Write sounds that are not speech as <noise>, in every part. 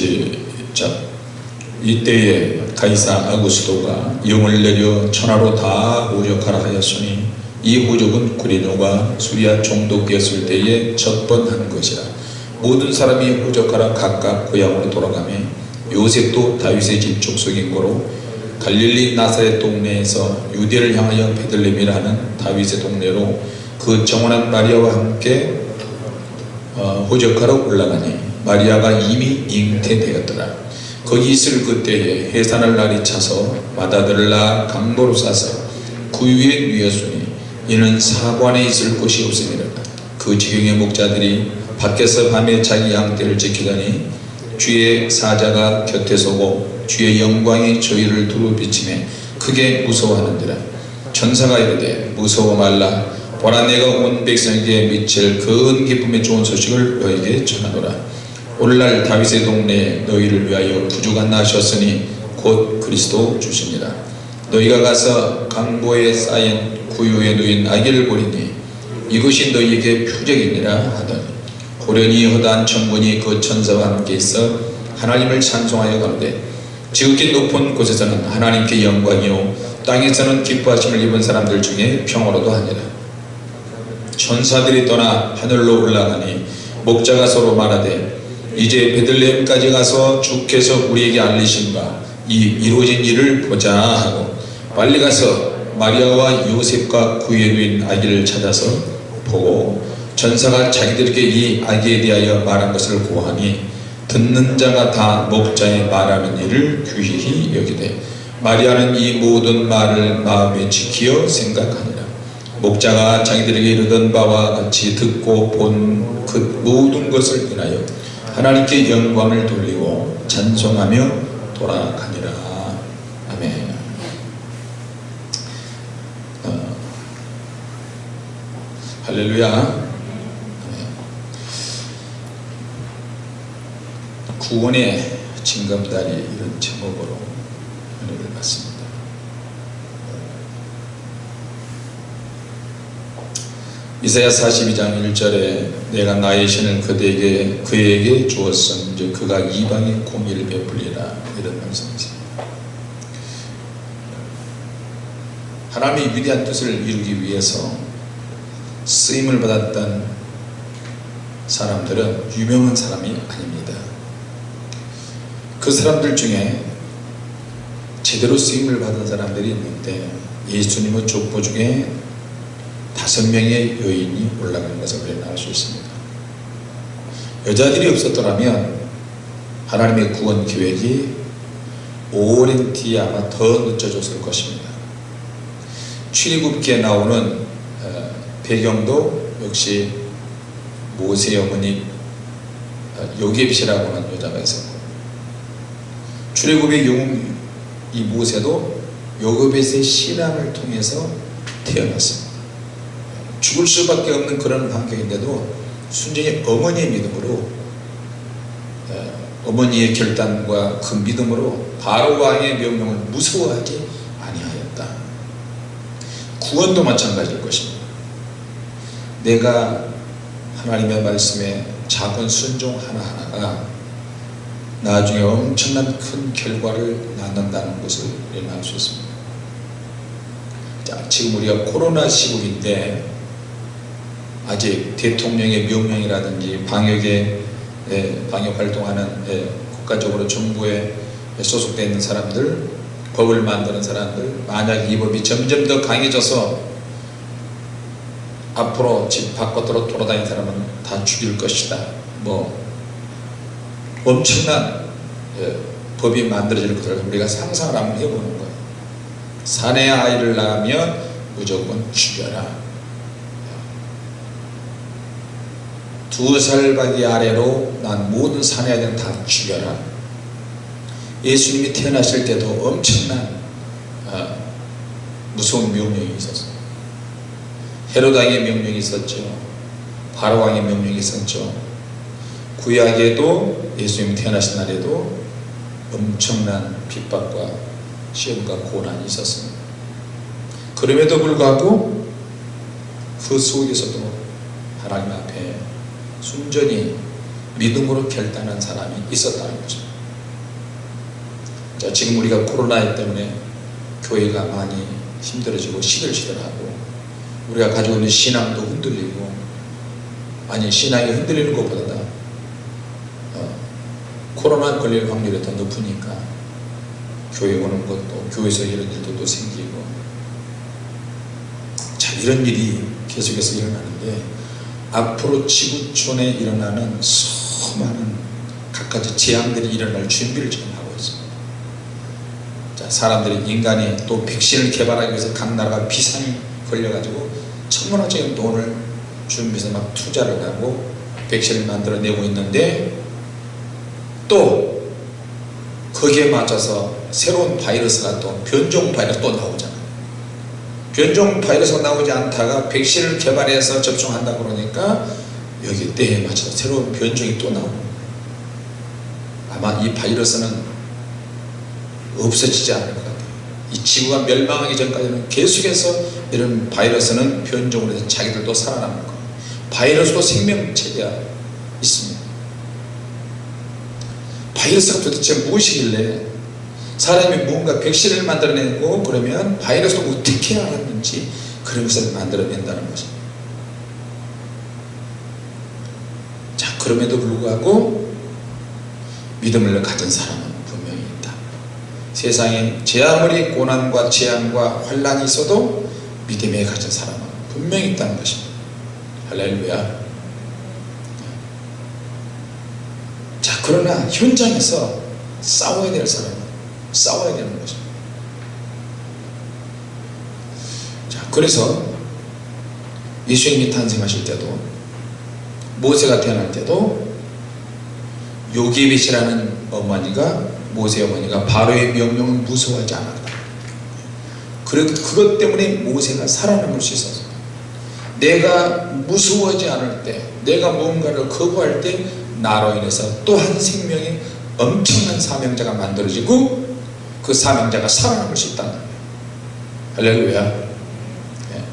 시작. 이때에 가이사 아구스도가 영을 내려 천하로 다 호적하라 하였으니 이 호적은 구리노가 수리아 총독이었을 때에 첫번한 것이라. 모든 사람이 호적하라 각각 고향으로 돌아가며 요셉도 다윗의 집 족속인 거로 갈릴리 나사렛 동네에서 유대를 향하여 베들레헴이라는 다윗의 동네로 그 정원한 마리아와 함께 어, 호적하러 올라가니 마리아가 이미 잉태되었더라. 거기 있을 그때에 해산할 날이 차서 마다들을 낳아 강도로 싸서 그 위에 누였으니 이는 사관에 있을 곳이 없음이라 그 지경의 목자들이 밖에서 밤에 자기 양떼를 지키더니 주의 사자가 곁에 서고 주의 영광이 저희를 두루 비치매 크게 무서워하는지라. 천사가 이르되 무서워 말라. 보라 내가 온 백성에게 미칠 큰 기쁨의 좋은 소식을 너에게 전하노라 오늘날 다윗의 동네에 너희를 위하여 부주가 나셨으니 곧 그리스도 주시니라 너희가 가서 강보에 쌓인 구유에 누인 아기를 보리니 이것이 너희에게 표적이니라 하더니 고련히 허다한 천군이 그 천사와 함께 있어 하나님을 찬송하여 가는데 지극히 높은 곳에서는 하나님께 영광이요 땅에서는 기뻐하심을 입은 사람들 중에 평화로도 하니라. 천사들이 떠나 하늘로 올라가니 목자가 서로 말하되 이제 베들레헴까지 가서 주께서 우리에게 알리신 바 이 이루어진 일을 보자 하고 빨리 가서 마리아와 요셉과 누인 아기를 찾아서 보고 전사가 자기들에게 이 아기에 대하여 말한 것을 고하니 듣는 자가 다 목자의 말하는 일을 귀히 여기되 마리아는 이 모든 말을 마음에 지키어 생각하니라. 목자가 자기들에게 이르던 바와 같이 듣고 본 그 모든 것을 인하여 하나님께 영광을 돌리고 찬송하며 돌아가니라. 아멘. 어, 할렐루야. 구원의 징검다리 이런 제목으로 은혜를 받습니다. 이사야 42장 1절에 내가 나의 신을 그대에게 그에게 주었음 이제 그가 이방의 공의를 베풀리라 이런 말씀이세요. 하나님의 위대한 뜻을 이루기 위해서 쓰임을 받았던 사람들은 유명한 사람이 아닙니다. 그 사람들 중에 제대로 쓰임을 받은 사람들이 있는데 예수님의 족보 중에 다섯 명의 여인이 올라가는 것을 우리는 알 수 있습니다. 여자들이 없었더라면 하나님의 구원 계획이 오랜 뒤에 아마 더 늦춰졌을 것입니다. 출애굽기에 나오는 배경도 역시 모세 어머니 요셉이라고 하는 여자가 있었고 출애굽의 영웅 이 모세도 요셉의 신앙을 통해서 태어났습니다. 죽을 수밖에 없는 그런 환경인데도 순전히 어머니의 믿음으로 어머니의 결단과 그 믿음으로 바로 왕의 명령을 무서워하지 아니하였다. 구원도 마찬가지일 것입니다. 내가 하나님의 말씀에 작은 순종 하나하나가 나중에 엄청난 큰 결과를 낳는다는 것을 알수 있습니다. 자, 지금 우리가 코로나 시국인데 아직 대통령의 명령이라든지 방역에 예, 방역 활동하는 예, 국가적으로 정부에 소속되어 있는 사람들 법을 만드는 사람들 만약 이 법이 점점 더 강해져서 앞으로 집 바깥으로 돌아다니는 사람은 다 죽일 것이다. 뭐 엄청난 예, 법이 만들어질 것을 우리가 상상을 한번 해보는 거예요. 사내 아이를 낳으면 무조건 죽여라 두 살박이 아래로 난 모든 사내 아이들은 다 죽여라. 예수님이 태어나실 때도 엄청난 어, 무서운 명령이 있었어요. 헤로당의 명령이 있었죠. 바로왕의 명령이 있었죠. 구약에도 예수님 태어나신 날에도 엄청난 핍박과 시험과 고난이 있었습니다. 그럼에도 불구하고 그 속에서도 하나님 앞에 순전히 믿음으로 결단한 사람이 있었다는 거죠. 자, 지금 우리가 코로나 때문에 교회가 많이 힘들어지고 시들시들하고 우리가 가지고 있는 신앙도 흔들리고 아니 신앙이 흔들리는 것보다 어, 코로나 걸릴 확률이 더 높으니까 교회 오는 것도 교회에서 이런 일도 또 생기고. 자 이런 일이 계속해서 일어나는데 앞으로 지구촌에 일어나는 수많은 각가지 재앙들이 일어날 준비를 지금 하고 있습니다. 자 사람들이 인간이 또 백신을 개발하기 위해서 각 나라가 비상이 걸려가지고 천문학적인 돈을 준비해서 막 투자를 하고 백신을 만들어내고 있는데 또 거기에 맞춰서 새로운 바이러스가 또 변종 바이러스 또 나오잖아요 변종 바이러스가 나오지 않다가 백신을 개발해서 접종한다 그러니까 여기 때에 맞춰서 새로운 변종이 또 거예요 아마 이 바이러스는 없어지지 않을 것 같아요. 이 지구가 멸망하기 전까지는 계속해서 이런 바이러스는 변종을 해서 자기들도 살아남을 거예요. 바이러스도 생명체가 있습니다. 바이러스가 도대체 무엇이길래 사람이 무언가 백신을 만들어내고 그러면 바이러스를 어떻게 알았는지 그런 것을 만들어낸다는 것입니다 자 그럼에도 불구하고 믿음을 가진 사람은 분명히 있다. 세상에 제 아무리 고난과 재앙과 환란이 있어도 믿음에 가진 사람은 분명히 있다는 것입니다. 할렐루야. 자 그러나 현장에서 싸워야 될 사람은 싸워야 되는 것입니다 자 그래서 예수님이 탄생하실 때도 모세가 태어날 때도 요기벳이라는 어머니가 모세 어머니가 바로의 명령을 무서워하지 않았다. 그것 때문에 모세가 살아남을 수 있었어 내가 무서워하지 않을 때 내가 무언가를 거부할 때 나로 인해서 또 한 생명의 엄청난 사명자가 만들어지고 그 사명자가 살아남을 수 있다는 거예요 할렐루야. 네.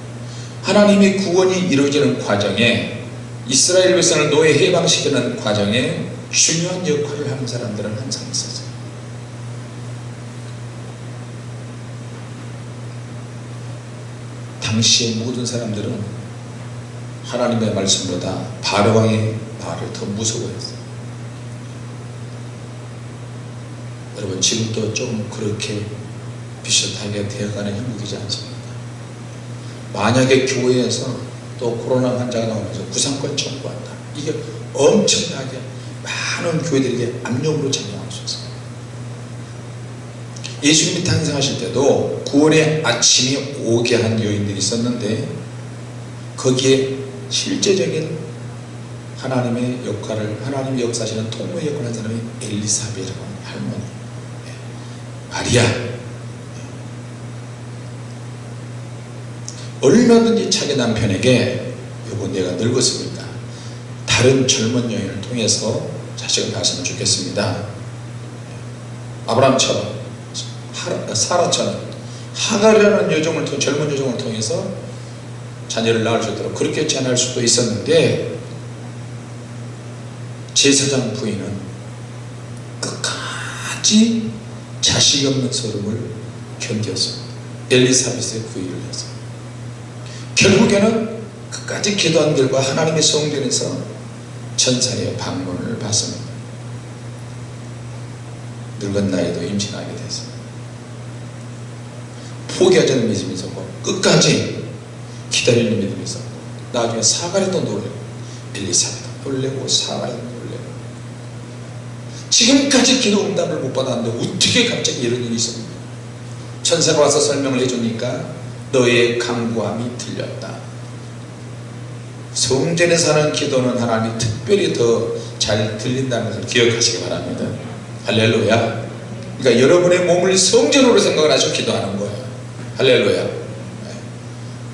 하나님의 구원이 이루어지는 과정에 이스라엘 백성을 노예 해방시키는 과정에 중요한 역할을 하는 사람들은 항상 있었어요. 당시의 모든 사람들은 하나님의 말씀보다 바로왕의 말을 더 무서워했어요 여러분 지금도 좀 그렇게 비슷하게 되어가는 형국이지 않습니까? 만약에 교회에서 또 코로나 환자가 나오면서 구상권 청구한다. 이게 엄청나게 많은 교회들에게 압력으로 작용할 수 있어요 예수님이 탄생하실 때도 구원의 아침이 오게 한 요인들이 있었는데 거기에 실제적인 하나님의 역할을 하나님의 역사하시는 통로의 역할을 한 사람이 엘리사벳이라고 마리아 얼마든지 자기 남편에게 여보 내가 늙었습니다. 다른 젊은 여인을 통해서 자식을 낳았으면 좋겠습니다. 아브라함처럼 사라처럼 하가라는 여종을 통 젊은 여종을 통해서 자녀를 낳을 수 있도록 그렇게 제안할 수도 있었는데 제사장 부인은 끝까지 자식이 없는 소름을 견뎠습니다 엘리사벳의 구의를 해서 결국에는 끝까지 기도한 결과 하나님의 성전에서 천사의 방문을 받습니다. 늙은 나이도 임신하게 됐습니다. 포기하지 않는 믿음이 있었고 끝까지 기다리는 믿음이 있었고 나중에 사가랴도 놀래고 엘리사벳도 놀래고 사가랴도 지금까지 기도 응답을 못 받았는데 어떻게 갑자기 이런 일이 있었는가? 천사가 와서 설명을 해주니까 너의 강구함이 들렸다. 성전에 사는 기도는 하나님 특별히 더 잘 들린다는 것을 기억하시기 바랍니다. 할렐루야. 그러니까 여러분의 몸을 성전으로 생각을 하시고 기도하는 거예요. 할렐루야.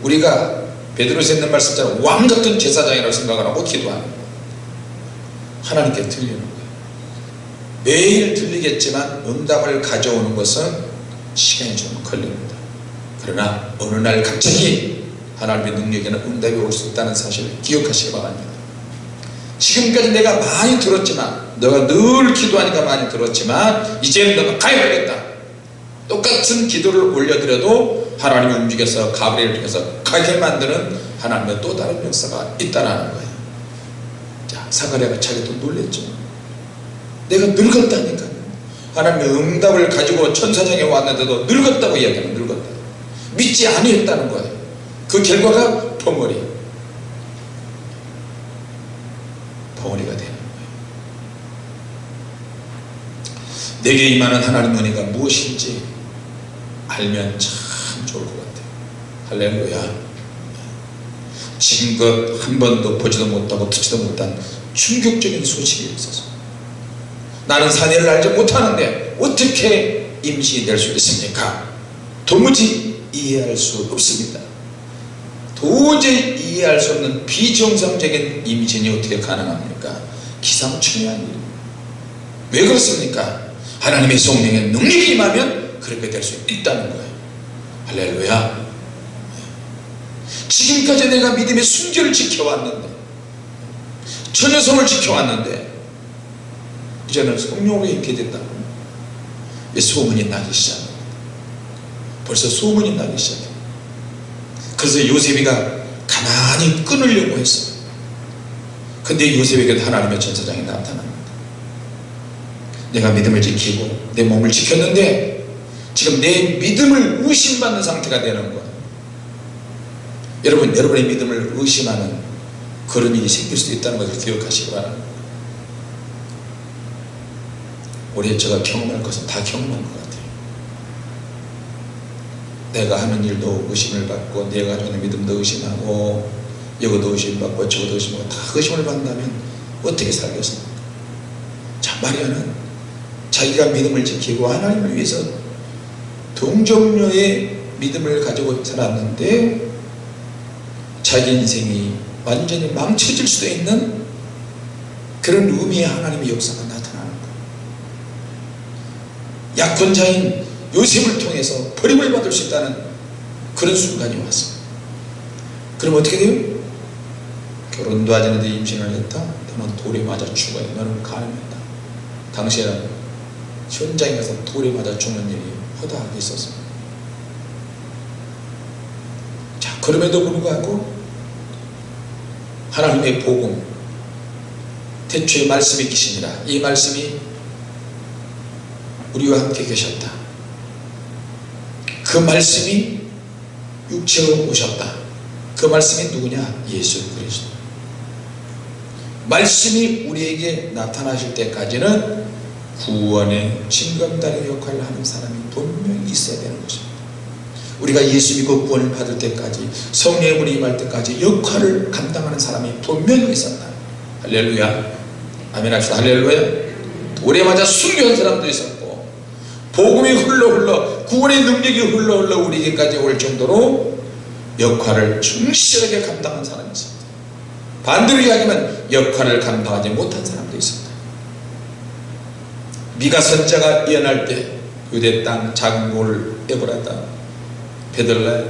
우리가 베드로서 있는 말씀처럼 왕같은 제사장이라고 생각을 하고 기도하는 거예요. 하나님께 들리는 거예요 매일 들리겠지만 응답을 가져오는 것은 시간이 좀 걸립니다. 그러나 어느 날 갑자기 하나님의 능력에는 응답이 올 수 있다는 사실을 기억하시기 바랍니다. 지금까지 내가 많이 들었지만 너가 늘 기도하니까 많이 들었지만 이제는 너가 가야겠다. 똑같은 기도를 올려드려도 하나님이 움직여서 가브리엘을 통해서 가게 만드는 하나님의 또 다른 역사가 있다는 거예요. 자 사가랴가 자기도 놀랬죠 내가 늙었다니까. 하나님의 응답을 가지고 천사장에 왔는데도 늙었다고 이야기하는 늙었다. 믿지 아니했다는 거예요 그 결과가 벙어리. 벙어리가 되는 거예요 내게 임하는 하나님 은혜가 무엇인지 알면 참 좋을 것 같아요 할렐루야. 지금껏 한 번도 보지도 못하고 듣지도 못한 충격적인 소식이 있어서 나는 사내를 알지 못하는데 어떻게 임신이 될수 있습니까? 도무지 이해할 수 없습니다. 도저히 이해할 수 없는 비정상적인 임신이 어떻게 가능합니까? 기상천외한 일. 왜 그렇습니까? 하나님의 성령의 능력이 임하면 그렇게 될 수 있다는 거예요. 할렐루야. 지금까지 내가 믿음의 순결을 지켜왔는데 처녀성을 지켜왔는데 이제는 성령으로 있게 된다고. 소문이 나기 시작합니다 벌써 소문이 나기 시작해요 그래서 요셉이가 가만히 끊으려고 했어요 근데 요셉에게도 하나님의 전사장이 나타납니다. 내가 믿음을 지키고 내 몸을 지켰는데 지금 내 믿음을 의심받는 상태가 되는 거예요 여러분 여러분의 믿음을 의심하는 그런 일이 생길 수도 있다는 것을 기억하시기 바랍니다 우리 제가 경험할 것은 다 경험한 것 같아요. 내가 하는 일도 의심을 받고 내가 있는 믿음도 의심하고 이것도 의심받고 저것도 의심하고 다 의심을 받는다면 어떻게 살겠습니까 자 마리아는 자기가 믿음을 지키고 하나님을 위해서 동정녀의 믿음을 가지고 살았는데 자기 인생이 완전히 망쳐질 수도 있는 그런 의미의 하나님의 역사가 거예요 약혼자인 요셉을 통해서 버림을 받을 수 있다는 그런 순간이 왔어요 그럼 어떻게 돼요? 결혼도 하지 않는데 임신을 했다? 너는 돌에 맞아 죽어야 너는 가늠했다. 당시에는 현장에 가서 돌에 맞아 죽는 일이 허다하게 있었습니다. 자 그럼에도 불구하고 하나님의 복음 대초에 말씀이 계시니라. 이 말씀이 우리와 함께 계셨다. 그 말씀이 육체로 오셨다. 그 말씀이 누구냐? 예수 그리스도. 말씀이 우리에게 나타나실 때까지는 구원의 징검다리 역할을 하는 사람이 분명히 있어야 되는 것입니다. 우리가 예수 믿고 구원을 받을 때까지 성령의 분이 임할 때까지 역할을 감당하는 사람이 분명히 있었다. 할렐루야. 아멘 합시다. 할렐루야. 맞아 순교한 사람도 있었고 복음이 흘러 흘러 구원의 능력이 흘러 흘러 우리에게까지 올 정도로 역할을 충실하게 감당한 사람이 있었다. 반대로 이야기하면 역할을 감당하지 못한 사람도 있었다. 미가 선자가 예언할 때 유대 땅 작은 골을 에보라다 베들레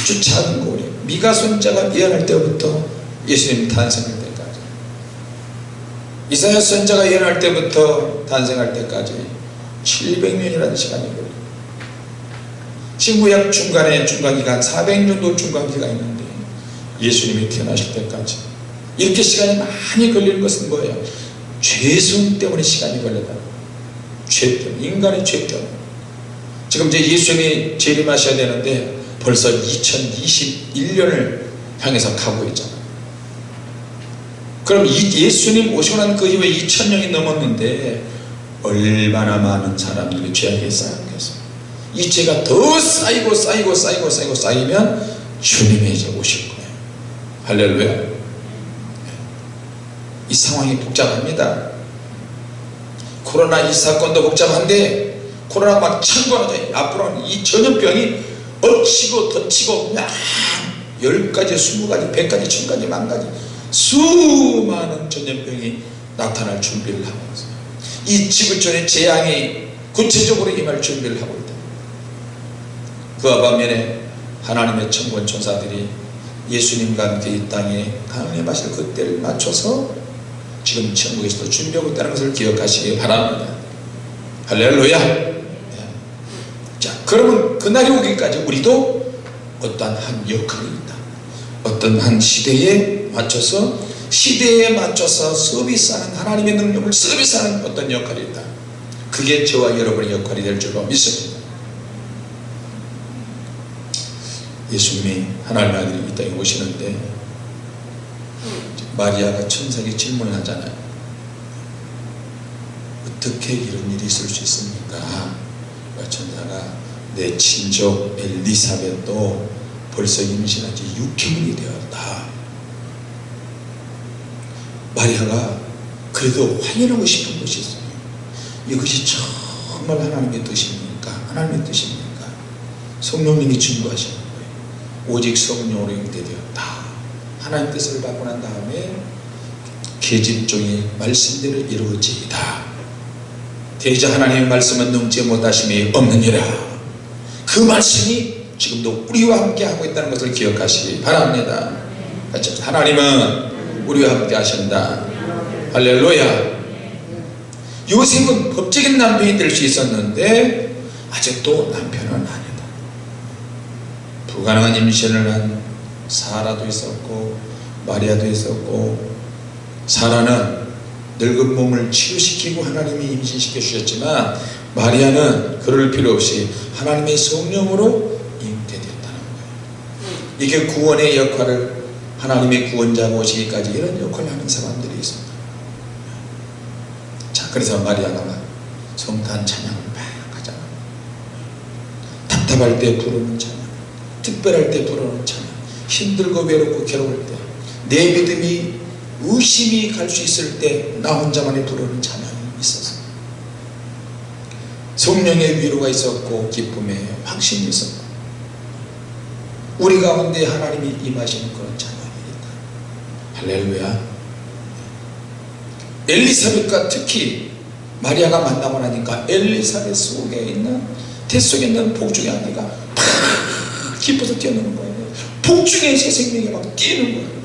아주 작은 골이 미가 선자가 예언할 때부터 예수님 탄생할 때까지 이사야 선자가 예언할 때부터 탄생할 때까지 700년이라는 시간이 걸립니다 신구약 중간에 중간기간 400년도 중간기가 있는데 예수님이 태어나실 때까지 이렇게 시간이 많이 걸리는 것은 뭐예요? 죄성 때문에 시간이 걸린다 죄 때문에 인간의 죄 때문에 지금 이제 예수님이 재림하셔야 되는데 벌써 2021년을 향해서 가고 있잖아요. 그럼 이 예수님 오시고 난 그 이후에 2000년이 넘었는데 얼마나 많은 사람들이 죄악에 쌓였겠어요 이 죄가 더 쌓이고 쌓이고 쌓이고 쌓이고 쌓이면 주님이 이제 오실 거예요. 할렐루야. 이 상황이 복잡합니다. 코로나 이 사건도 복잡한데 코로나 막 창궐하죠 앞으로는 이 전염병이 엎치고 덧치고 막 10가지, 20가지, 100가지, 1000가지, 만가지 수많은 전염병이 나타날 준비를 있어요 이 지구촌의 재앙이 구체적으로 임할 준비를 하고 있다. 그와 반면에 하나님의 천군 천사들이 예수님과 함께 이 땅에 강림하실 그때를 맞춰서 지금 천국에서도 준비하고 있다는 것을 기억하시기 바랍니다. 할렐루야! 자 그러면 그날이 오기까지 우리도 어떠한 한 역할이 있다. 어떤 한 시대에 맞춰서 시대에 맞춰서 서비스하는 하나님의 능력을 서비스하는 어떤 역할이 있다. 그게 저와 여러분의 역할이 될 줄로 믿습니다. 예수님이 하나님의 아들이 이 땅에 오시는데 마리아가 천사에게 질문을 하잖아요. 어떻게 이런 일이 있을 수 있습니까? 천사가 내 친족 엘리사벳도 벌써 임신한 지 6개월이 되었다 마리아가 그래도 확인하고 싶은 것이 있어요. 이것이 정말 하나님의 뜻입니까? 하나님의 뜻입니까? 성령님이 증거하시는 거예요. 오직 성령으로 잉태되었다 하나님 뜻을 받고 난 다음에 계집종이 말씀대로 이루어지이다. 대자 하나님의 말씀은 능지 못하심이 없느니라. 그 말씀이 지금도 우리와 함께 하고 있다는 것을 기억하시기 바랍니다. 하나님은 우리와 함께 하신다. 할렐루야. 요셉은 법적인 남편이 될 수 있었는데 아직도 남편은 아니다. 불가능한 임신을 한 사라도 있었고 마리아도 있었고 사라는 늙은 몸을 치유시키고 하나님이 임신시켜 주셨지만 마리아는 그럴 필요 없이 하나님의 성령으로 잉태되었다는 거예요. 이게 구원의 역할을 하나님의 구원자가 오시기까지 이런 역할을 하는 사람들이 있습니다. 자 그래서 마리아가 성탄 찬양을 막 하잖아 답답할 때 부르는 찬양 특별할 때 부르는 찬양 힘들고 외롭고 괴로울 때 내 믿음이 의심이 갈 수 있을 때 나 혼자만이 부르는 찬양이 있어서. 성령의 위로가 있었고 기쁨의 확신이 있었고 우리 가운데 하나님이 임하시는 그런 찬양입니다 할렐루야. 엘리사벳과 특히 마리아가 만나고 나니까 엘리사벳 속에 있는 태 속에 있는 복중의 아기가 팍 기뻐서 뛰어노는 거예요. 복중의 새 생명이 막 뛰는 거예요.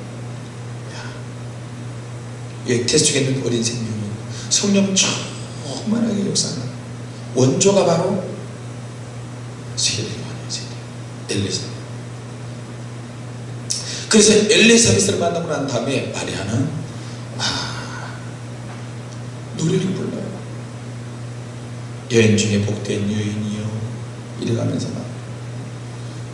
예, 태속에 있는 어린 생명이 성령 충만하게 역사하는 원조가 바로 세례 요한의 세례 엘리사벳 그래서 엘리사벳을 만나고 난 다음에 마리아는 아, 노래를 불러요. 여인 중에 복된 여인이요. 이래가면서 막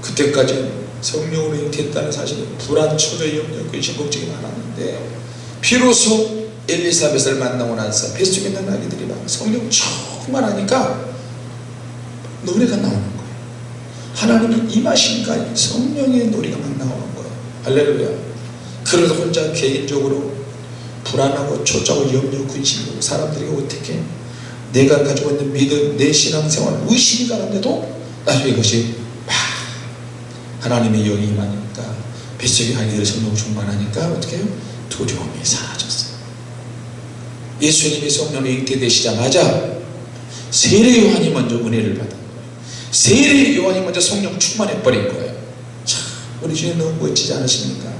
그때까지 성령으로 잉태했다는 사실은 불안, 초조, 염려, 걱정이 많았는데 비로소 엘리사벳을 만나고 나서 뱃속에 있는 아기들이 막 성령 충만하니까 노래가 나오는 거예요. 하나님이 임하시니까 성령의 노래가 막 나오는 거예요 할렐루야. 그래도 혼자 개인적으로 불안하고 초조하고 염려, 근심하고 사람들이 어떻게 내가 가지고 있는 믿음, 내 신앙생활 의심이 가는데도 나중에 이것이 막 하나님의 영이 임하니까 뱃속의 아기들이 성령 충만하니까 어떻게 해요? 두려움이 사라졌어요. 예수님이 성령으로 잉태되시자마자 세례 요한이 먼저 은혜를 받은 거예요. 세례 요한이 먼저 성령 충만해 버린 거예요. 참 우리 주님 너무 멋지지 않으십니까?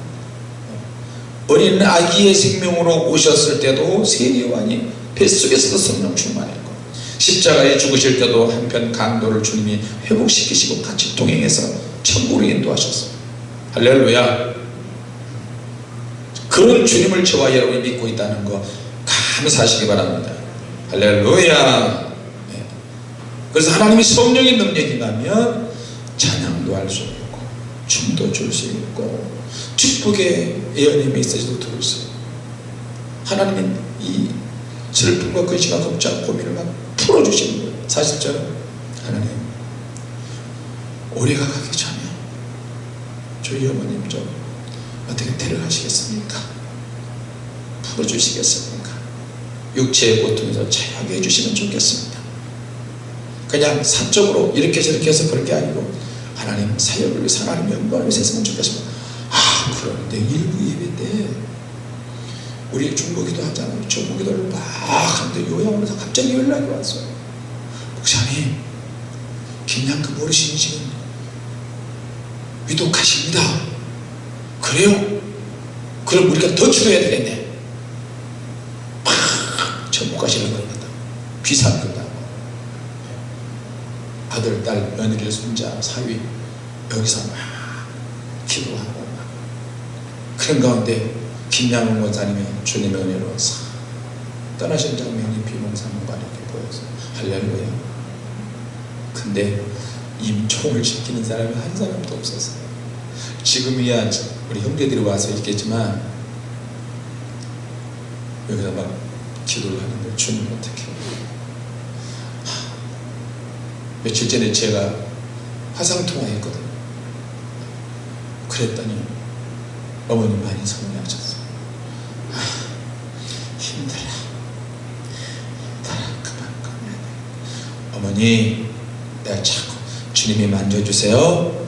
어린 아기의 생명으로 오셨을 때도 세례 요한이 뱃속에서도 성령 충만했고 십자가에 죽으실 때도 한편 강도를 주님이 회복시키시고 같이 동행해서 천국으로 인도하셨어요 할렐루야. 그런 주님을 저와 여러분이 믿고 있다는 거 감사하시기 바랍니다. 할렐루야. 네. 그래서 하나님이 성령의 능력이 나면 찬양도 할 수 있고 춤도 출 수 있고 축복의 예언의 메시지도 들을 수 하나님은 이 슬픔과 근심과 걱정 고민을 막 풀어주시는 거예요 사실 저는 하나님 올해가 가기 전에 저희 어머님 좀 어떻게 데려가시겠습니까? 풀어주시겠습니까? 육체의 고통에서 자유하게 해주시면 좋겠습니다. 그냥 사적으로 이렇게 저렇게 해서 그런 게 아니고 하나님 사역을 위해서 하나님 영광을 위해서 했으면 좋겠습니다. 아 그런데 일부 예배 때 우리 중보기도 하잖아요. 중보기도를 막 하는데 요양원에서 갑자기 연락이 왔어요. 목사님 김양급 어르신 지금 위독하십니다. 그래요? 그럼 우리가 더 줄여야 되겠네 팍 전국가시는 거다 비싼 거다 아들, 딸, 며느리, 손자, 사위 여기서 막 기도하고 막 그런 가운데 김양훈 목사님이 주님의 은혜로 싹 떠나신 장면이 비몽사몽간 이렇게 보여서 할렐루야. 근데 임종을 시키는 사람이 한 사람도 없었어요. 지금이야 우리 형제들이 와서 있겠지만 여기서 막 기도를 하는데 주님 어떻게 하, 며칠 전에 제가 화상통화했거든요. 그랬더니 어머님 많이 서운해하셨어요. 아, 힘들어 힘들어 그만 그만 어머니 내가 자꾸 주님이 만져주세요.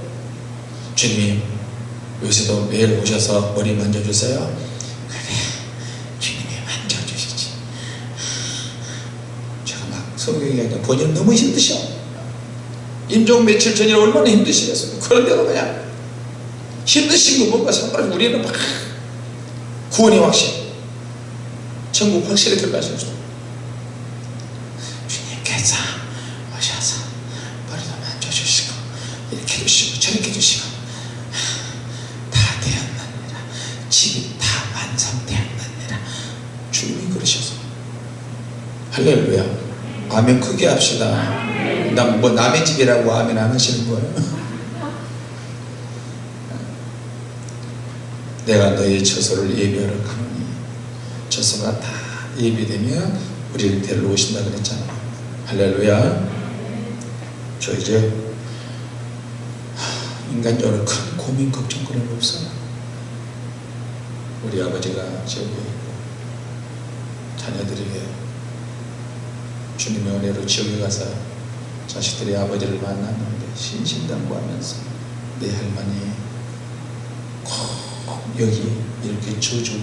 주님이 요새도 매일 오셔서 머리 만져주세요. 그래 주님이 만져주시지. 제가 막 성경이 아니라 본인은 너무 힘드셔 임종 며칠 전에 얼마나 힘드시겠어요. 그런데도 그냥 힘드신 거 뭔가 상관없이 우리는 막 구원의 확신 천국 확실히 들어가신 줄 주님께서 오셔서 머리도 만져주시고 이렇게 해주시고 저렇게 해주시고 다 되었느니라. 집이 다 완성되었느니라. 주님이 그러셔서. 할렐루야. 아멘. 크게 합시다 난뭐 남의 집이라고 아멘 안 하시는 거예요? <laughs> 내가 너의 처소를 예비하러 가노니 처소가 다 예비되면 우리를 데리러 오신다 그랬잖아. 할렐루야. 저 이제 인간적으로 큰 고민 걱정 그런 거 없어요 우리 아버지가 있고 자녀들에게 주님의 은혜로 지옥에 가서 자식들이 아버지를 만났는데 신신당부하면서 내 할머니 꼭 여기 이렇게 저주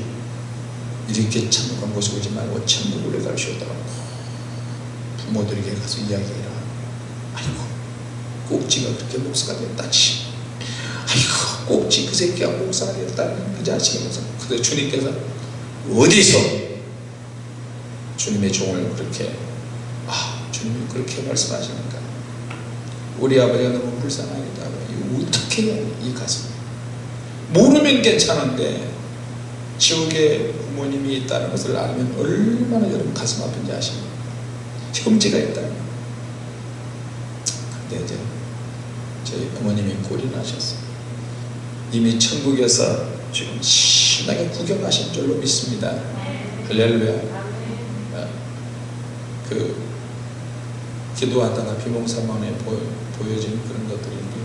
이렇게 참혹한 곳에 오지 말고 천국으로 갈시오다고 부모들에게 가서 이야기해라. 아이고 꼭지가 그렇게 목사가 됐다지 아이고 꼭지 그 새끼가 목사가 됐다는 그 자식이면서 근데 주님께서 어디서 주님의 종을 그렇게 아 주님이 그렇게 말씀하시니까 우리 아버지가 너무 이거 어떻게 해야 이 가슴? 모르면 괜찮은데 지옥에 부모님이 있다는 것을 알면 얼마나 여러분 가슴 아픈지 아십니까? 형제가 있다면 근데 이제 저희 어머님이 꼴이 나셨어요. 이미 천국에서 지금 신나게 구경하신 줄로 믿습니다. 할렐루야. 그 기도하다가 비몽사몽에 보여 진 그런 것들인데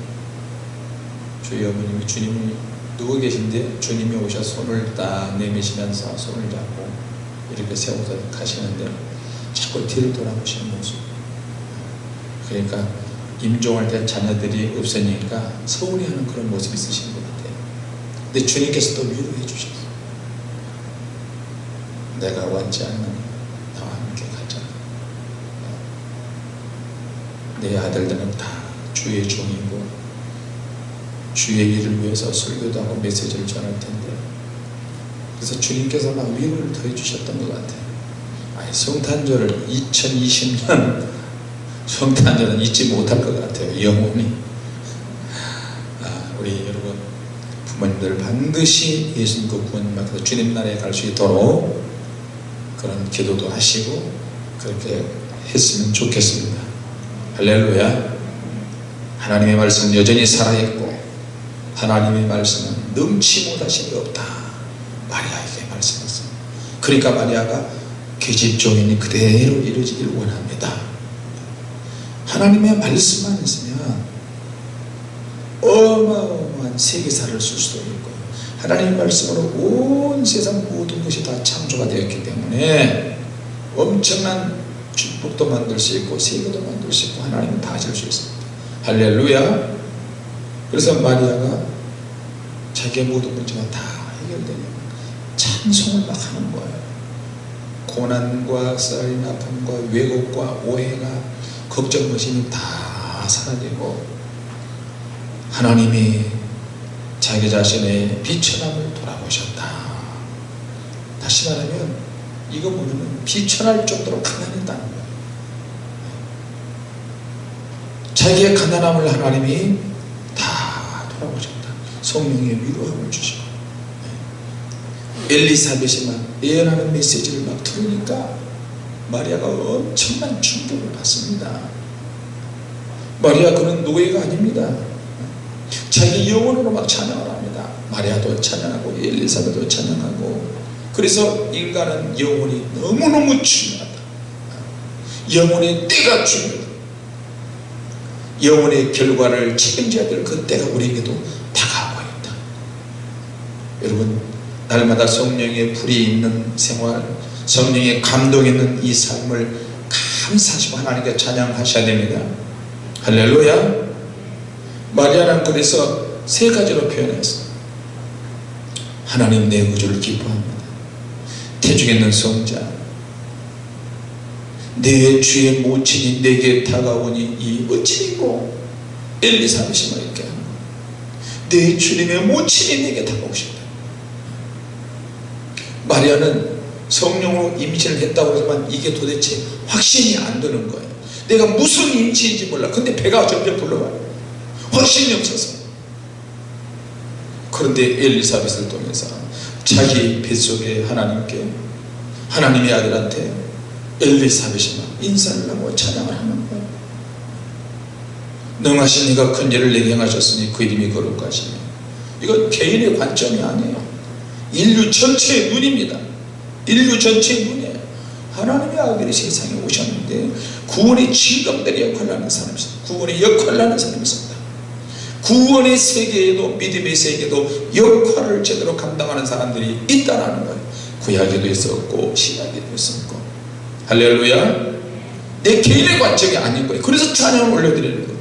저희 어머님이 주님이 누워 계신데 주님이 오셔 손을 딱 내미시면서 손을 잡고 이렇게 세워서 가시는데 자꾸 뒤를 돌아보시는 모습. 그러니까 임종할 때 자녀들이 없으니까 서운해하는 그런 모습이 있으신 것 같아요. 근데 주님께서 또 위로해 주셨어요 내가 원치 않는 나와 함께 가자. 내 아들들은 다 주의 종이고 주의 일을 위해서 설교도 하고 메시지를 전할 텐데. 그래서 주님께서 막 위로를 더해 주셨던 것 같아요. 아니, 성탄절을 2020년 <laughs> 성탄절은 잊지 못할 것 같아요 영원히 아, 우리 여러분 부모님들 반드시 예수님과 구원님 앞에서 주님 나라에 갈 수 있도록 그런 기도도 하시고 그렇게 했으면 좋겠습니다. 할렐루야 하나님의 말씀 여전히 살아있고 하나님의 말씀은 넘치 못하신 게 없다. 마리아에게 말씀했어요 그러니까 마리아가 계집종인이 그대로 이루어지길 원합니다. 하나님의 말씀만 있으면 어마어마한 세계사를 쓸 수도 있고 하나님의 말씀으로 온 세상 모든 것이 다 창조가 되었기 때문에 엄청난 축복도 만들 수 있고 세계도 만들 수 있고 하나님은 다 하실 수 있습니다 할렐루야. 그래서 마리아가 자기의 모든 문제가 다 해결되면 찬송을 막 하는 거예요. 고난과 썰 아픔과 왜곡과 오해가 걱정 의심이 다 사라지고 하나님이 자기 자신의 비천함을 돌아보셨다. 다시 말하면 이거 보면 비천할 정도로 가난했다는 거예요 자기의 가난함을 하나님이 다 돌아보셨다. 성령의 위로함을 주시고. 엘리사벳이 막 예언하는 메시지를 막 들으니까 마리아가 엄청난 충격을 받습니다. 마리아 그는 노예가 아닙니다. 자기 영혼으로 막 찬양을 합니다. 마리아도 찬양하고 엘리사벳도 찬양하고. 그래서 인간은 영혼이 너무너무 중요하다. 영혼의 때가 중요하다 영혼의 결과를 책임져야 될 그 때가 우리에게도 다가오고 있다. 여러분 날마다 성령의 불이 있는 생활 성령의 감동 있는 이 삶을 감사하시고 하나님께 찬양하셔야 됩니다. 할렐루야! 마리아는 그래서 세 가지로 표현했어 하나님 내 구주를 기뻐합니다. 태중에 있는 성자 내 주의 모친이 내게 다가오니 이 어찌인고 엘리사벳이 말이게. 내 주님의 모친이 내게 다가오셨다. 마리아는 성령으로 임신을 했다고 하지만 이게 도대체 확신이 안 드는 거예요. 내가 무슨 임신인지 몰라. 근데 배가 점점 불러와요. 확신이 없어서. 그런데 엘리사벳을 통해서 자기 뱃속에 하나님께 하나님의 아들한테 엘리사벳이 막 인사를 하고 찬양을 하는 거예요. 능하신 이가 큰 일을 내게 행하셨으니 그 이름이 거룩하시네 이건 개인의 관점이 아니에요. 인류 전체의 눈입니다. 인류 전체의 눈이에요. 하나님의 아들이 세상에 오셨는데 구원의 진검들이 역할을 하는 사람이 있습니다 구원의 역할을 하는 사람이 있습니다. 구원의 세계에도 믿음의 세계에도 역할을 제대로 감당하는 사람들이 있다는 거예요. 구약에도 있었고 신약에도 있었고 할렐루야. 내 개인의 관점이 아닌 거예요 그래서 찬양을 올려드리는 거예요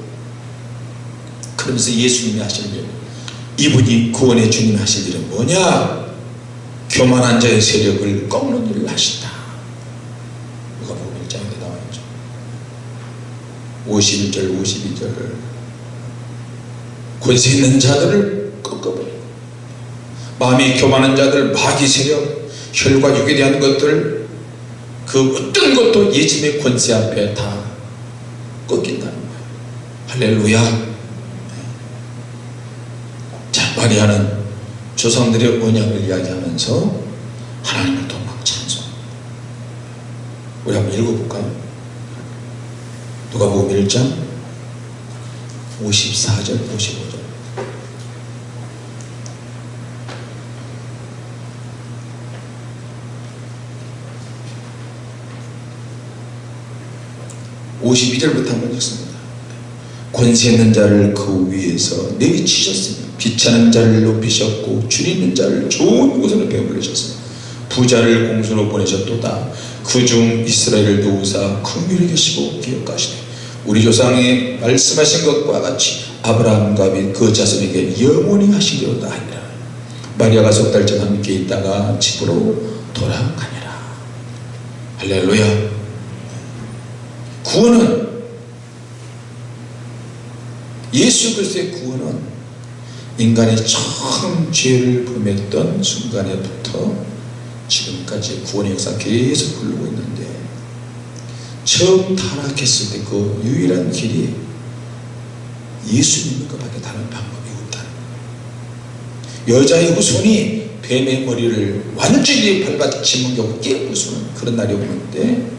그러면서 예수님이 하실 일. 이분이 구원의 주님이 하실 일은 뭐냐? 교만한 자의 세력을 꺾는 일을 하신다. 누가 보면 1장에 나와있죠. 51절 52절. 권세 있는 자들을 꺾어버리고 마음이 교만한 자들 마귀 세력 혈과 육에 대한 것들 그 어떤 것도 예수님의 권세 앞에 다 꺾인다는 거예요. 할렐루야. 자 마리아는 조상들의 언약을 이야기하면서 하나님을 또막 찬송 우리 한번 읽어볼까요? 누가복음 1장 54절 55절 (52절부터) 한번 읽습니다. 권세 있는 자를 그 위에서 내리치셨으며 비차는 자를 높이셨고 줄 있는 자를 좋은 곳으로 배불리셨으며 부자를 공수로 보내셨도다. 그 중 이스라엘을 도우사 긍휼히 계시고 기억하시되 우리 조상이 말씀하신 것과 같이 아브라함과 그 자손에게 영원히 하시리로다 하니라. 마리아가 석 달째 함께 있다가 집으로 돌아가니라. 할렐루야 구원은 예수 그리스도의 구원은 인간이 처음 죄를 범했던 순간에부터 지금까지 구원의 역사 계속 흐르고 있는데 처음 타락했을 때 그 유일한 길이 예수님인 것밖에 다른 방법이 없다는 여자의 후손이 뱀의 머리를 완전히 밟아치는 경우 깨부수는 그런 날이 오는데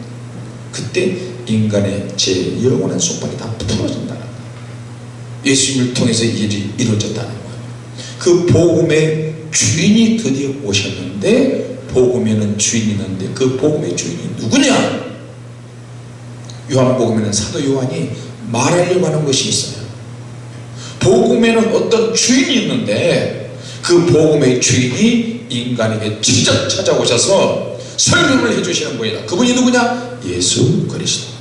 그때 인간의 제 영원한 속박이 다 풀어진다는 거예요 예수님을 통해서 이 일이 이루어졌다는 거예요. 그 복음의 주인이 드디어 오셨는데 복음에는 주인이 있는데 그 복음의 주인이 누구냐? 요한복음에는 사도 요한이 말하려고 하는 것이 있어요. 복음에는 어떤 주인이 있는데 그 복음의 주인이 인간에게 직접 찾아오셔서 설명을 해주시는 분이다. 그분이 누구냐? 예수 그리스도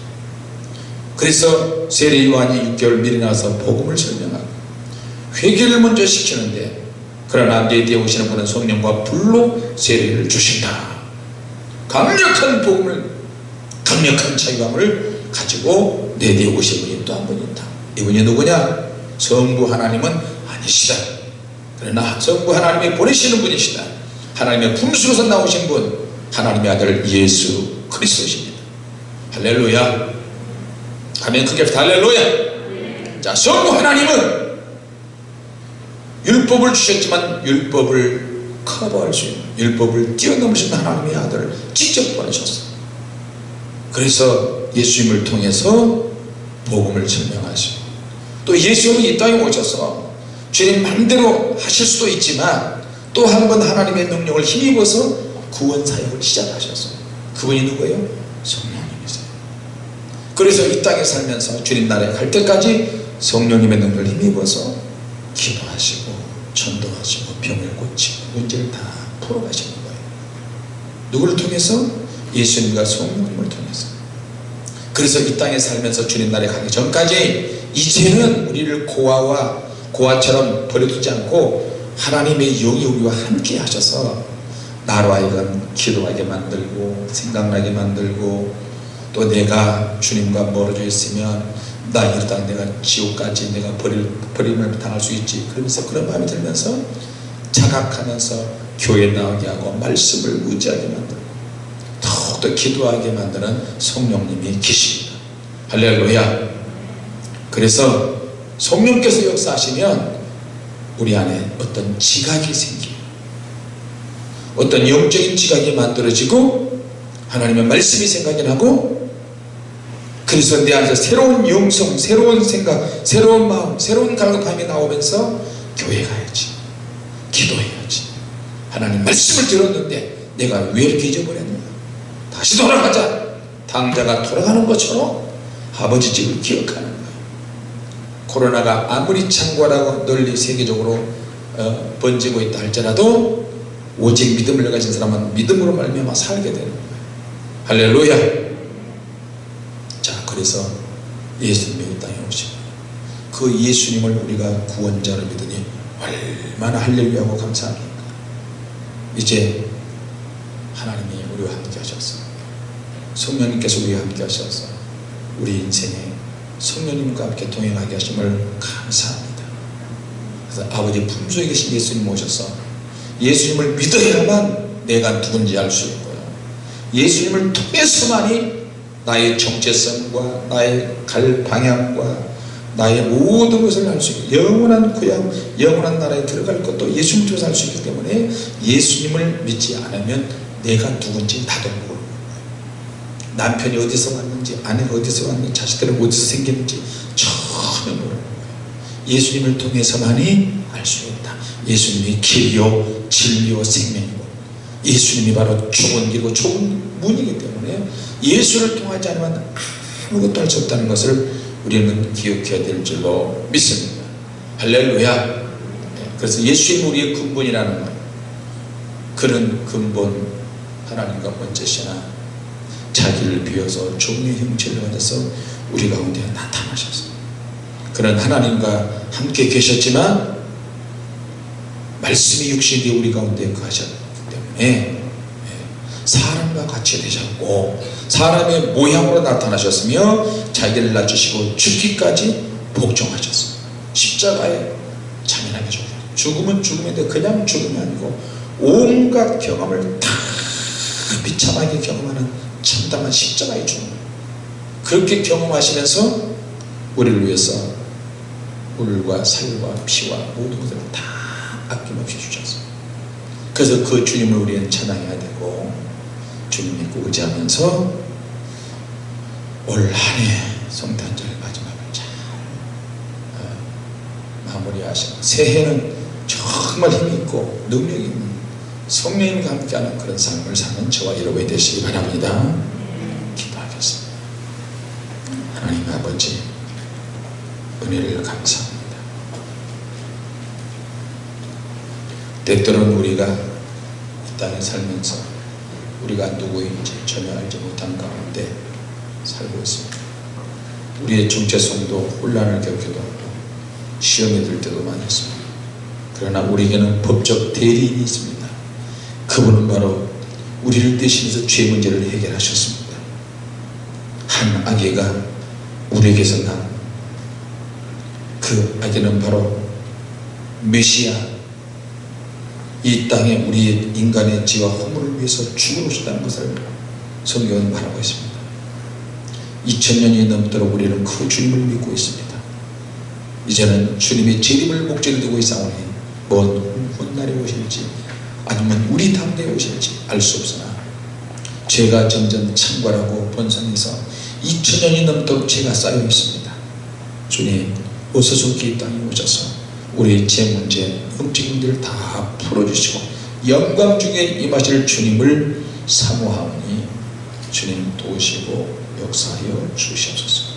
그래서 세례 요한이 6개월 미리 나와서 복음을 설명하고 회개를 먼저 시키는데 그러나 내 뒤에 오시는 분은 성령과 불로 세례를 주신다. 강력한 복음을 강력한 자유함을 가지고 내 뒤에 오신 분이 또 한 분 있다. 이분이 누구냐? 성부 하나님은 아니시다. 그러나 전부 하나님이 보내시는 분이시다. 하나님의 품수로서 나오신 분 하나님의 아들 예수 그리스도십니다. 할렐루야 아멘. 크게 할렐루야. 자 전부 하나님은 율법을 주셨지만 율법을 커버할 수 있는 율법을 뛰어넘으신 하나님의 아들을 직접 보내셨어요. 그래서 예수님을 통해서 복음을 증명하시고 또 예수님이 이 땅에 오셔서 주님 마음대로 하실 수도 있지만 또 한 번 하나님의 능력을 힘입어서 구원 사역을 시작하셨어요. 그분이 누구예요? 성령님이세요 그래서 이 땅에 살면서 주님 나라에 갈 때까지 성령님의 능력을 힘입어서 기도하시고 전도하시고 병을 고치고 문제를 다 풀어가시는 거예요 누구를 통해서? 예수님과 성령님을 통해서 그래서 이 땅에 살면서 주님 나라에 가기 전까지 이제는 우리를 고아와 고아처럼 버려두지 않고 하나님의 영이 우리와 함께 하셔서 나로 하여금 기도하게 만들고 생각나게 만들고 또 내가 주님과 멀어져 있으면 나 이러다 내가 지옥까지 내가 버릴, 버림을 당할 수 있지. 그러면서 그런 마음이 들면서 자각하면서 교회 나오게 하고 말씀을 의지하게 만들고 더욱더 기도하게 만드는 성령님이 계십니다. 할렐루야. 그래서 성령께서 역사하시면 우리 안에 어떤 지각이 생겨요. 어떤 영적인 지각이 만들어지고 하나님의 말씀이 생각이 나고 그래서 내 안에서 새로운 영성 새로운 생각 새로운 마음 새로운 갈급함이 나오면서 교회 가야지. 기도해야지. 하나님 말씀을 들었는데 내가 왜 이렇게 잊어버렸냐? 다시 돌아가자. 당자가 돌아가는 것처럼 아버지 집을 기억하는 거예요 코로나가 아무리 창궐하고 널리 세계적으로 어, 번지고 있다 할지라도 오직 믿음을 가진 사람은 믿음으로 말미암아 살게 되는 거예요 할렐루야. 자 그래서 예수님이 이 땅에 오시고 그 예수님을 우리가 구원자로 믿으니 얼마나 할렐루야하고 감사합니까? 이제 하나님이 우리와 함께 하셨어 성령님께서 우리와 함께 하셔서 우리 인생에 성령님과 함께 동행하게 하심을 감사합니다. 그래서 아버지 품속에 계신 예수님 오셔서 예수님을 믿어야만 내가 누군지 알 수 있고요. 예수님을 통해서만이 나의 정체성과 나의 갈 방향과 나의 모든 것을 알 수 있고 영원한 구약 영원한 나라에 들어갈 것도 예수님 통해서 알 수 있기 때문에 예수님을 믿지 않으면 내가 누군지 나도 모르는 거예요. 남편이 어디서 왔는지 아내가 어디서 왔는지 자식들은 어디서 생겼는지 전혀 모르는 예수님을 통해서만이 알 수 있다. 예수님이 길이요 진리요 생명이고 예수님이 바로 좁은 길이고 좁은 문이기 때문에 예수를 통하지 않으면 아무것도 할 수 없다는 것을 우리는 기억해야 될 줄로 믿습니다. 할렐루야. 그래서 예수님 우리의 근본이라는 것 그런 근본 하나님과 번째시나 자기를 비워서 종의 형체를 가져서 우리 가운데 나타나셨어 그런 하나님과 함께 계셨지만 말씀이 육신이 우리 가운데 거하셨기 때문에 사람과 같이 되셨고 사람의 모양으로 나타나셨으며 자기를 낮추시고 죽기까지 복종하셨어요 십자가에 잔인하게 죽으셨어요 죽음은 죽음인데 그냥 죽음이 아니고 온갖 경험을 다 비참하게 경험하는 참담한 십자가의 죽음 그렇게 경험하시면서 우리를 위해서 물과 살과 피와 모든 것을 다 아낌없이 주셨어요 그래서 그 주님을 우리는 찬양해야 되고 주님 믿고 의지하면서 올 한해 성탄절 마지막을 잘 어, 마무리하시고 새해는 정말 힘있고 능력이 있는 성령님과 함께하는 그런 삶을 사는 저와 여러분이 되시기 바랍니다. 기도하겠습니다. 하나님 아버지 은혜를 감사합니다. 때때로는 우리가 이 땅에 살면서 우리가 누구인지 전혀 알지 못한 가운데 살고 있습니다. 우리의 정체성도 혼란을 겪기도 하고 시험에 들 때도 많았습니다. 그러나 우리에게는 법적 대리인이 있습니다. 그분은 바로 우리를 대신해서 죄 문제를 해결하셨습니다. 한 아기가 우리에게서 난그 아기는 바로 메시아 이 땅에 우리 인간의 지와 허물을 위해서 죽어오셨다는 것을 성경은 말하고 있습니다. 2000년이 넘도록 우리는 그 주님을 믿고 있습니다. 이제는 주님의 재림을 목전에 두고 있사오니 먼 훗날에 오실지 아니면 우리 당대에 오실지 알 수 없으나 죄가 점점 창궐하고 번성해서 2000년이 넘도록 죄가 쌓여 있습니다. 주님 어서 좋게 이 땅에 오셔서 우리 제 문제 문제를 다 풀어주시고 영광 중에 임하실 주님을 사모하오니 주님 도우시고 역사하여 주시옵소서